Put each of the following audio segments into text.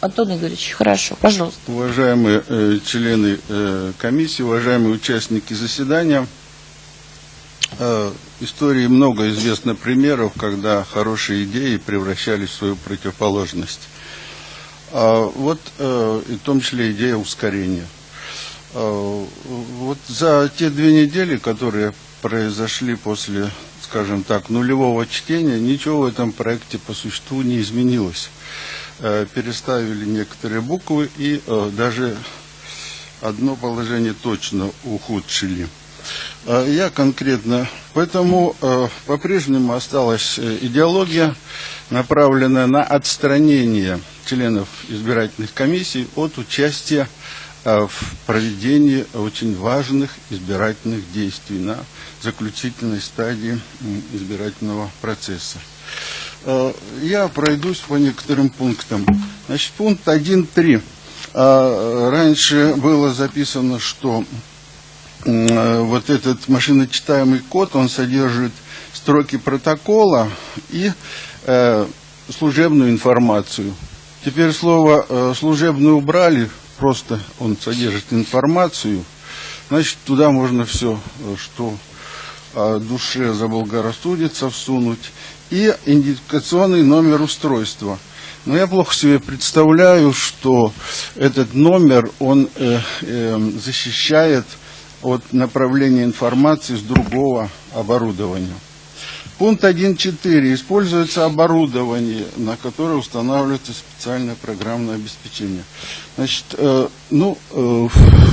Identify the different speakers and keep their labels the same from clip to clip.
Speaker 1: Антон Игоревич, хорошо, пожалуйста.
Speaker 2: Уважаемые э, члены э, комиссии, уважаемые участники заседания, э, истории много известно примеров, когда хорошие идеи превращались в свою противоположность. А, вот э, и в том числе идея ускорения. А, вот за те две недели, которые произошли после, скажем так, нулевого чтения, ничего в этом проекте по существу не изменилось. Э, переставили некоторые буквы и э, даже одно положение точно ухудшили. Э, я конкретно, поэтому по-прежнему осталась идеология, направленная на отстранение членов избирательных комиссий от участия в проведении очень важных избирательных действий на заключительной стадии избирательного процесса. Э, я пройдусь по некоторым пунктам. Значит, пункт 1.3. Э, раньше было записано, что вот этот машиночитаемый код, он содержит строки протокола и служебную информацию. Теперь слово э, служебную убрали, просто он содержит информацию. Значит, туда можно все, э, что душе заблагорассудится, всунуть. И идентификационный номер устройства. Но я плохо себе представляю, что этот номер, он э, э, защищает от направления информации с другого оборудования. Пункт 1.4. Используется оборудование, на которое устанавливается специальное программное обеспечение. Значит, э, ну, э,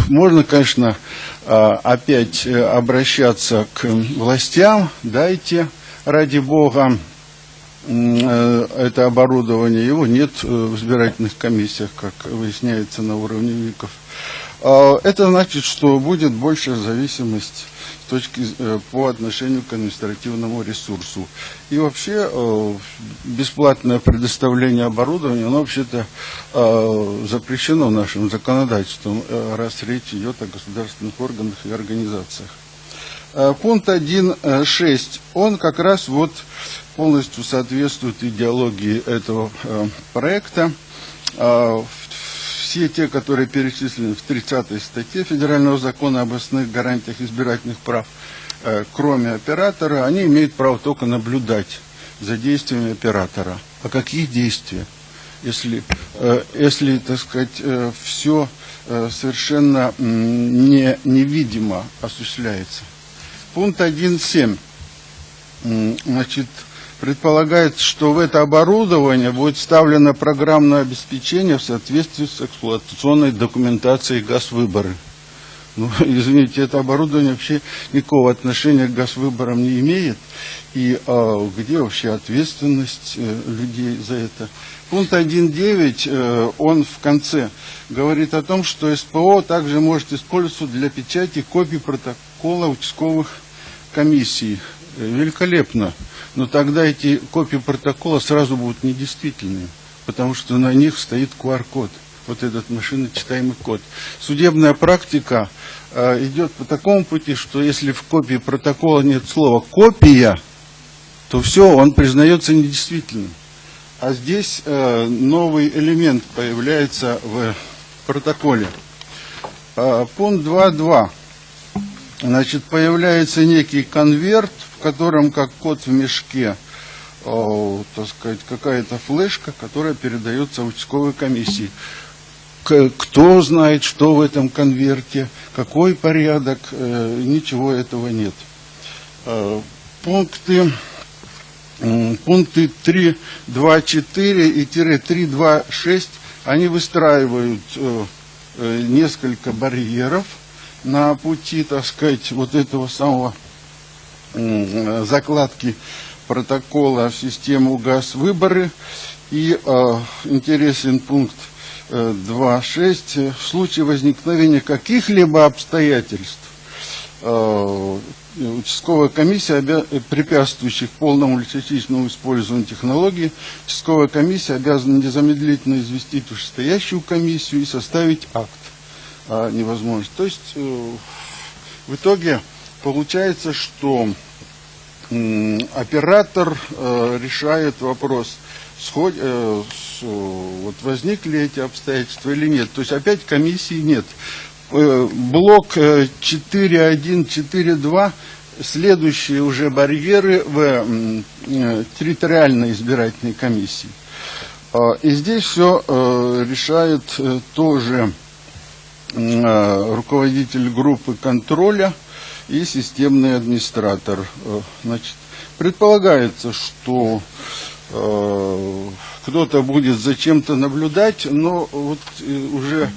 Speaker 2: можно, конечно, э, опять обращаться к властям. Дайте, ради бога, это оборудование. Его нет в избирательных комиссиях, как выясняется на уровне ВИКов. Э, это значит, что будет большая зависимость точки э, по отношению к административному ресурсу. И вообще э, бесплатное предоставление оборудования, оно вообще-то э, запрещено нашим законодательством, раз речь идет о государственных органах и организациях. Пункт 1.6, он как раз вот полностью соответствует идеологии этого проекта. Все те, которые перечислены в 30 статье Федерального закона об основных гарантиях избирательных прав, э, кроме оператора, они имеют право только наблюдать за действиями оператора. А какие действия? Если, э, если так сказать, э, все совершенно не, невидимо осуществляется. Пункт 1.7. Значит, предполагает, что в это оборудование будет вставлено программное обеспечение в соответствии с эксплуатационной документацией газвыборы. Ну, извините, это оборудование вообще никакого отношения к газвыборам не имеет. И а, где вообще ответственность э, людей за это? Пункт 1.9, э, он в конце говорит о том, что СПО также может использоваться для печати копий протокола участковых комиссий. Великолепно. Но тогда эти копии протокола сразу будут недействительными, потому что на них стоит QR-код, вот этот машиночитаемый код. Судебная практика э, идет по такому пути, что если в копии протокола нет слова «копия», то все, он признается недействительным. А здесь э, новый элемент появляется в протоколе. Э, пункт 2.2. Значит, появляется некий конверт, в котором, как кот в мешке, о, так сказать, какая-то флешка, которая передается участковой комиссии. Кто знает, что в этом конверте, какой порядок, э, ничего этого нет. Э, пункты, э, пункты 3, 2, 4 и 3, 2, 6, они выстраивают э, э, несколько барьеров, на пути, так сказать, вот этого самого закладки протокола в систему ГАЗ-выборы. И э, интересен пункт э, 2.6. В случае возникновения каких-либо обстоятельств э, участковая комиссия, препятствующих полному или частичному использованию технологии, участковая комиссия обязана незамедлительно известить вышестоящую комиссию и составить акт а, невозможность. То есть э, в итоге получается, что э, оператор э, решает вопрос, сход, э, вот возникли эти обстоятельства или нет. То есть опять комиссии нет. Э, блок э, 4.1, 4.2 следующие уже барьеры в э, территориальной избирательной комиссии. И здесь все решает э, тоже э, руководитель группы контроля и системный администратор. Э, Значит, предполагается, что э, кто-то будет за чем-то наблюдать, но вот э, уже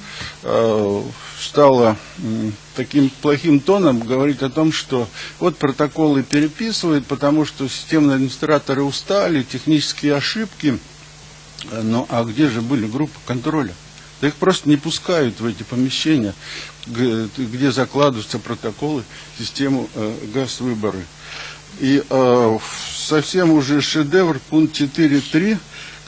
Speaker 2: э, стало м, таким плохим тоном говорить о том, что вот протоколы переписывают, потому что системные администраторы устали, технические ошибки. Э, Ну, а где же были группы контроля? Да их просто не пускают в эти помещения, где закладываются протоколы систему э, газ-выборы. И э, совсем уже шедевр, пункт 4.3,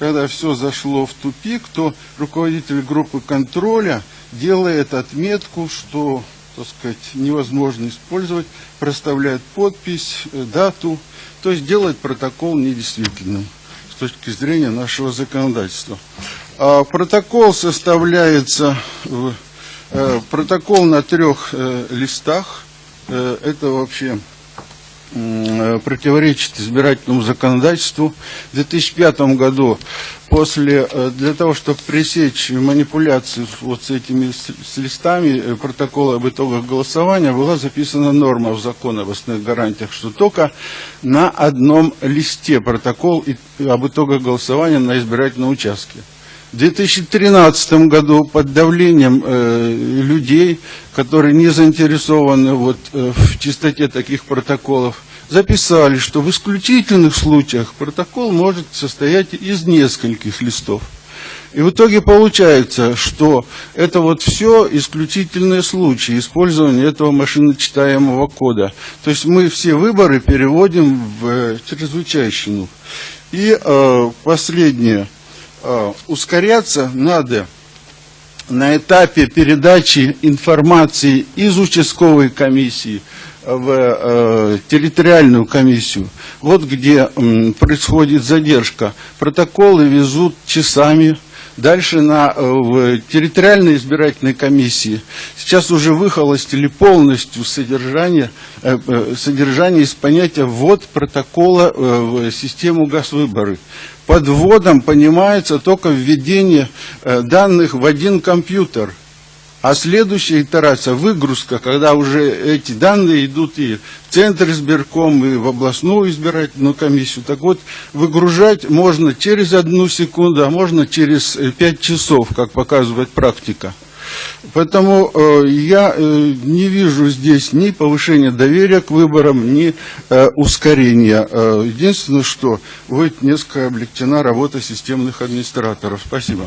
Speaker 2: когда все зашло в тупик, то руководитель группы контроля делает отметку, что, так сказать, невозможно использовать, проставляет подпись, э, дату, то есть делает протокол недействительным с точки зрения нашего законодательства. А протокол составляется, э, протокол на трех э, листах, Э, это вообще противоречит избирательному законодательству. В 2005 году, после, для того, чтобы пресечь манипуляции вот с этими с, листами протокола об итогах голосования, была записана норма в закон об основных гарантиях, что только на одном листе протокол об итогах голосования на избирательном участке. В 2013 году под давлением э, людей, которые не заинтересованы вот, э, в чистоте таких протоколов, записали, что в исключительных случаях протокол может состоять из нескольких листов. И в итоге получается, что это вот все исключительные случаи использования этого машиночитаемого кода. То есть мы все выборы переводим в э, чрезвычайщину. И э, последнее. Э, ускоряться надо на этапе передачи информации из участковой комиссии в э, территориальную комиссию. Вот где происходит задержка. Протоколы везут часами. Дальше на, э, в территориальной избирательной комиссии сейчас уже выхолостили полностью содержание, э, э, содержание из понятия ввод протокола в систему газвыборы. Под вводом понимается только введение данных в один компьютер. А следующая итерация, выгрузка, когда уже эти данные идут и в Центр избирком, и в областную избирательную комиссию. Так вот, выгружать можно через одну секунду, а можно через э, пять часов, как показывает практика. Поэтому э, я э, не вижу здесь ни повышения доверия к выборам, ни э, ускорения. Э, единственное, что будет несколько облегчена работа системных администраторов. Спасибо.